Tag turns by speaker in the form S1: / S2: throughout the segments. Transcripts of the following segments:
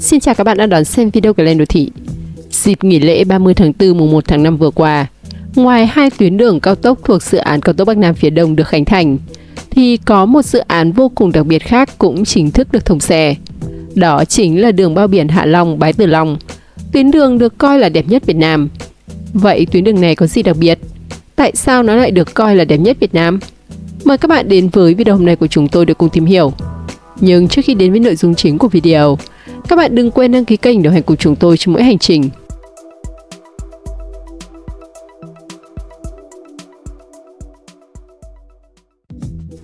S1: Xin chào các bạn đã đón xem video của Lên Đô Thị. Dịp nghỉ lễ 30 tháng 4 mùng 1 tháng 5 vừa qua, ngoài hai tuyến đường cao tốc thuộc dự án cao tốc Bắc Nam phía Đông được khánh thành, thì có một dự án vô cùng đặc biệt khác cũng chính thức được thông xe. Đó chính là đường bao biển Hạ Long – Bái Tử Long. Tuyến đường được coi là đẹp nhất Việt Nam. Vậy tuyến đường này có gì đặc biệt? Tại sao nó lại được coi là đẹp nhất Việt Nam? Mời các bạn đến với video hôm nay của chúng tôi để cùng tìm hiểu. Nhưng trước khi đến với nội dung chính của video, các bạn đừng quên đăng ký kênh đồng hành cùng chúng tôi trong mỗi hành trình.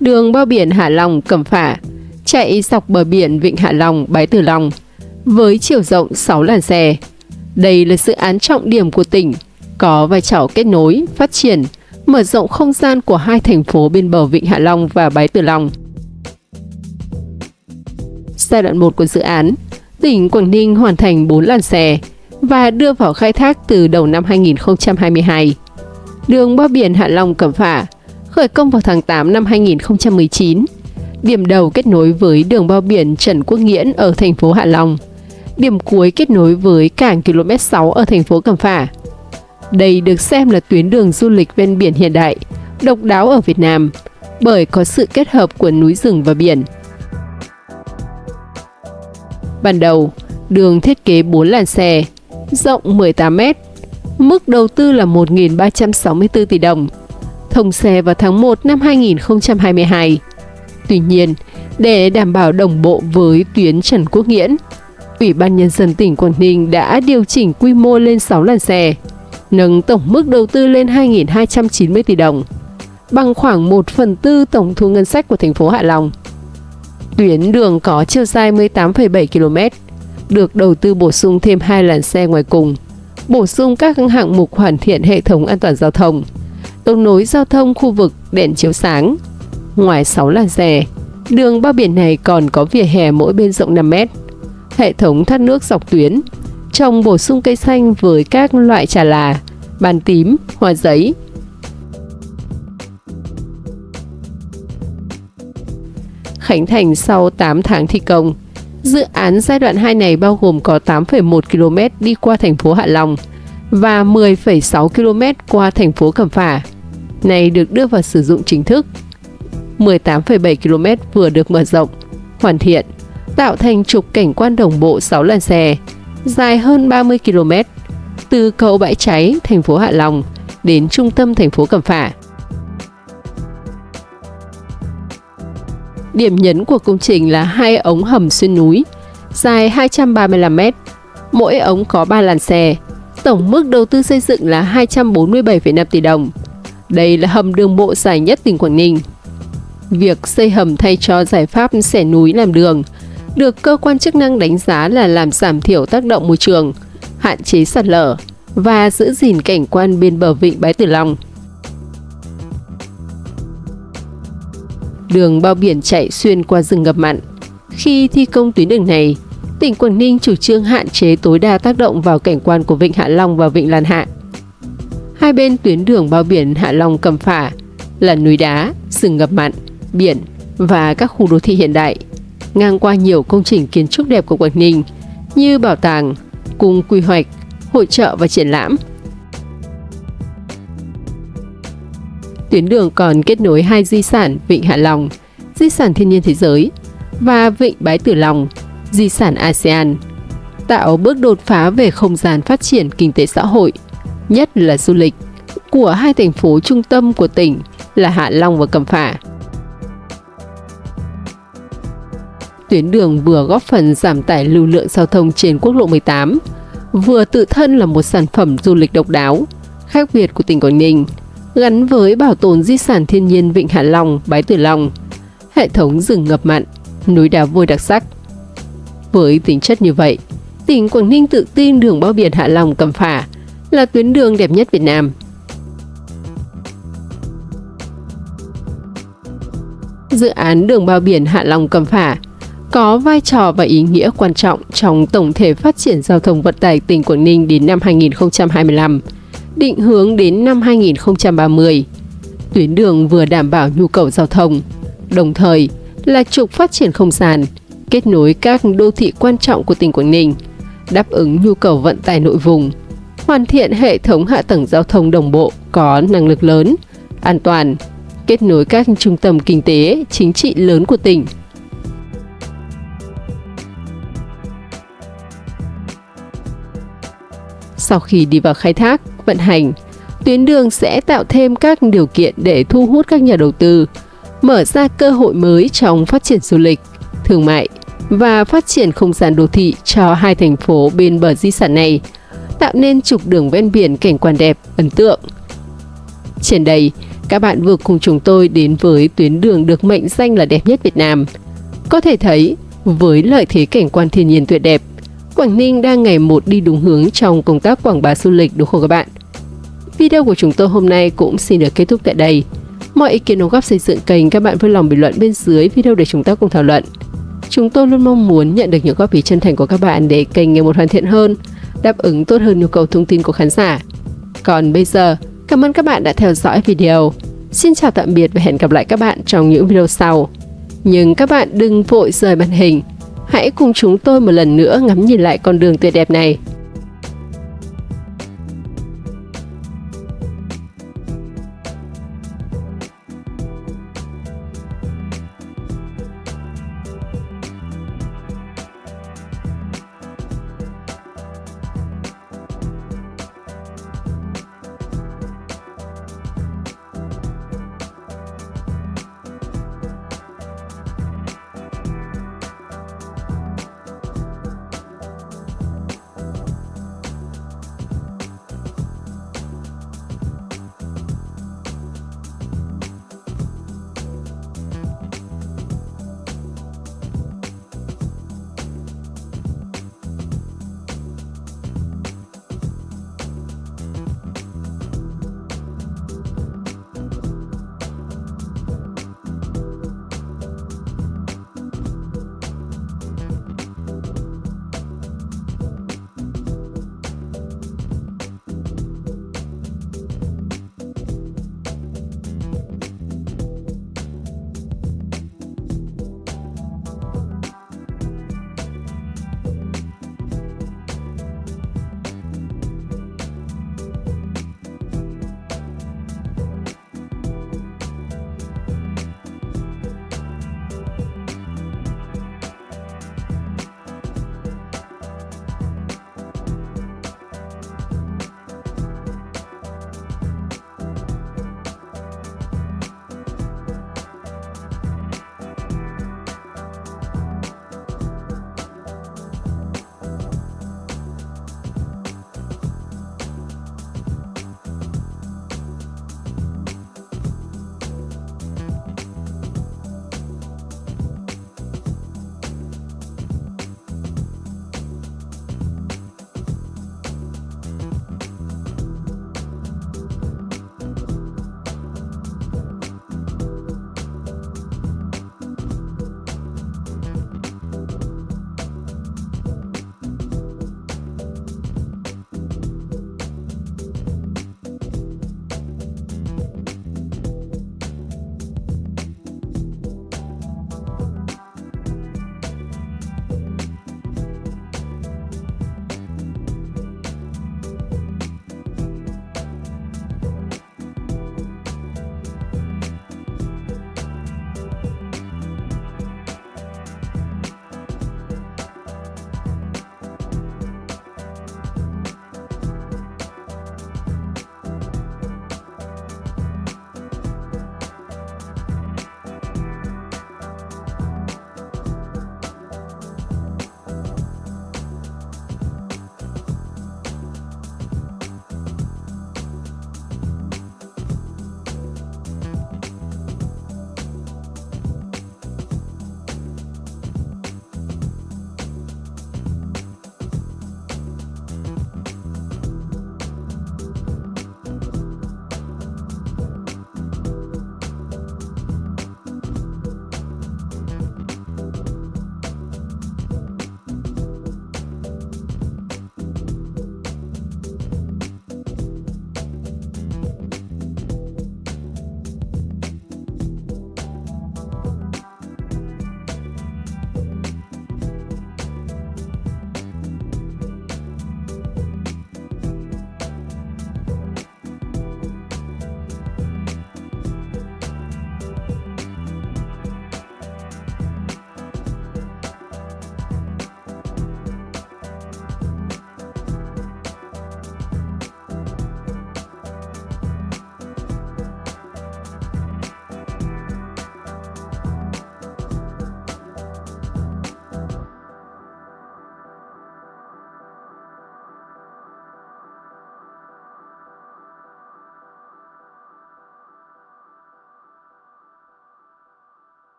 S1: Đường bao biển Hạ Long Cẩm Phả chạy dọc bờ biển Vịnh Hạ Long Bái Tử Long với chiều rộng 6 làn xe. Đây là dự án trọng điểm của tỉnh, có vai trò kết nối, phát triển, mở rộng không gian của hai thành phố bên bờ Vịnh Hạ Long và Bái Tử Long. Giai đoạn 1 của dự án tỉnh Quảng Ninh hoàn thành 4 làn xe và đưa vào khai thác từ đầu năm 2022. Đường bao biển Hạ Long Cẩm Phả khởi công vào tháng 8 năm 2019. Điểm đầu kết nối với đường bao biển Trần Quốc Nghiễn ở thành phố Hạ Long. Điểm cuối kết nối với cảng km 6 ở thành phố Cẩm Phả. Đây được xem là tuyến đường du lịch ven biển hiện đại, độc đáo ở Việt Nam bởi có sự kết hợp của núi rừng và biển – Ban đầu, đường thiết kế 4 làn xe, rộng 18 m, mức đầu tư là 1.364 tỷ đồng, thông xe vào tháng 1 năm 2022. Tuy nhiên, để đảm bảo đồng bộ với tuyến Trần Quốc Nghiễn, Ủy ban Nhân dân tỉnh Quảng Ninh đã điều chỉnh quy mô lên 6 làn xe, nâng tổng mức đầu tư lên 2.290 tỷ đồng, bằng khoảng 1 phần tư tổng thu ngân sách của thành phố Hạ Long. Tuyến đường có chiều dài 18,7 km, được đầu tư bổ sung thêm hai làn xe ngoài cùng, bổ sung các hạng mục hoàn thiện hệ thống an toàn giao thông, đấu nối giao thông khu vực đèn chiếu sáng. Ngoài 6 làn xe, đường bao biển này còn có vỉa hè mỗi bên rộng 5 mét, hệ thống thoát nước dọc tuyến, trồng bổ sung cây xanh với các loại trà là, bàn tím, hoa giấy, khánh thành sau 8 tháng thi công. Dự án giai đoạn 2 này bao gồm có 8,1 km đi qua thành phố Hạ Long và 10,6 km qua thành phố Cẩm Phả. Này được đưa vào sử dụng chính thức. 18,7 km vừa được mở rộng, hoàn thiện, tạo thành trục cảnh quan đồng bộ 6 làn xe, dài hơn 30 km, từ cầu Bãi Cháy, thành phố Hạ Long đến trung tâm thành phố Cẩm Phả. Điểm nhấn của công trình là hai ống hầm xuyên núi, dài 235 m. Mỗi ống có 3 làn xe. Tổng mức đầu tư xây dựng là 247,5 tỷ đồng. Đây là hầm đường bộ dài nhất tỉnh Quảng Ninh. Việc xây hầm thay cho giải pháp xẻ núi làm đường được cơ quan chức năng đánh giá là làm giảm thiểu tác động môi trường, hạn chế sạt lở và giữ gìn cảnh quan bên bờ vịnh Bái Tử Long. Đường bao biển chạy xuyên qua rừng ngập mặn. Khi thi công tuyến đường này, tỉnh Quảng Ninh chủ trương hạn chế tối đa tác động vào cảnh quan của Vịnh Hạ Long và Vịnh Lan Hạ. Hai bên tuyến đường bao biển Hạ Long Cầm Phả là núi đá, rừng ngập mặn, biển và các khu đô thị hiện đại, ngang qua nhiều công trình kiến trúc đẹp của Quảng Ninh như bảo tàng, cung quy hoạch, hội trợ và triển lãm – Tuyến đường còn kết nối hai di sản Vịnh Hạ Long, di sản thiên nhiên thế giới, và Vịnh Bái Tử Long, di sản ASEAN, tạo bước đột phá về không gian phát triển kinh tế xã hội, nhất là du lịch, của hai thành phố trung tâm của tỉnh là Hạ Long và Cẩm Phả. Tuyến đường vừa góp phần giảm tải lưu lượng giao thông trên quốc lộ 18, vừa tự thân là một sản phẩm du lịch độc đáo, khác biệt của tỉnh Quảng Ninh gắn với bảo tồn di sản thiên nhiên Vịnh Hạ Long, Bái Tử Long, hệ thống rừng ngập mặn, núi đá vôi đặc sắc. Với tính chất như vậy, tỉnh Quảng Ninh tự tin đường bao biển Hạ Long Cẩm Phả là tuyến đường đẹp nhất Việt Nam. Dự án đường bao biển Hạ Long Cẩm Phả có vai trò và ý nghĩa quan trọng trong tổng thể phát triển giao thông vận tải tỉnh Quảng Ninh đến năm 2025 định hướng đến năm 2030. Tuyến đường vừa đảm bảo nhu cầu giao thông, đồng thời là trục phát triển không gian, kết nối các đô thị quan trọng của tỉnh Quảng Ninh, đáp ứng nhu cầu vận tải nội vùng, hoàn thiện hệ thống hạ tầng giao thông đồng bộ có năng lực lớn, an toàn, kết nối các trung tâm kinh tế, chính trị lớn của tỉnh. Sau khi đi vào khai thác, vận hành, tuyến đường sẽ tạo thêm các điều kiện để thu hút các nhà đầu tư, mở ra cơ hội mới trong phát triển du lịch, thương mại và phát triển không gian đô thị cho hai thành phố bên bờ di sản này, tạo nên trục đường ven biển cảnh quan đẹp, ấn tượng. Trên đây, các bạn vừa cùng chúng tôi đến với tuyến đường được mệnh danh là đẹp nhất Việt Nam. Có thể thấy, với lợi thế cảnh quan thiên nhiên tuyệt đẹp, Quảng Ninh đang ngày một đi đúng hướng trong công tác quảng bá du lịch đúng không các bạn? Video của chúng tôi hôm nay cũng xin được kết thúc tại đây. Mọi ý kiến đóng góp xây dựng kênh các bạn vui lòng bình luận bên dưới video để chúng ta cùng thảo luận. Chúng tôi luôn mong muốn nhận được những góp ý chân thành của các bạn để kênh ngày một hoàn thiện hơn, đáp ứng tốt hơn nhu cầu thông tin của khán giả. Còn bây giờ, cảm ơn các bạn đã theo dõi video. Xin chào tạm biệt và hẹn gặp lại các bạn trong những video sau. Nhưng các bạn đừng vội rời màn hình. Hãy cùng chúng tôi một lần nữa ngắm nhìn lại con đường tuyệt đẹp này.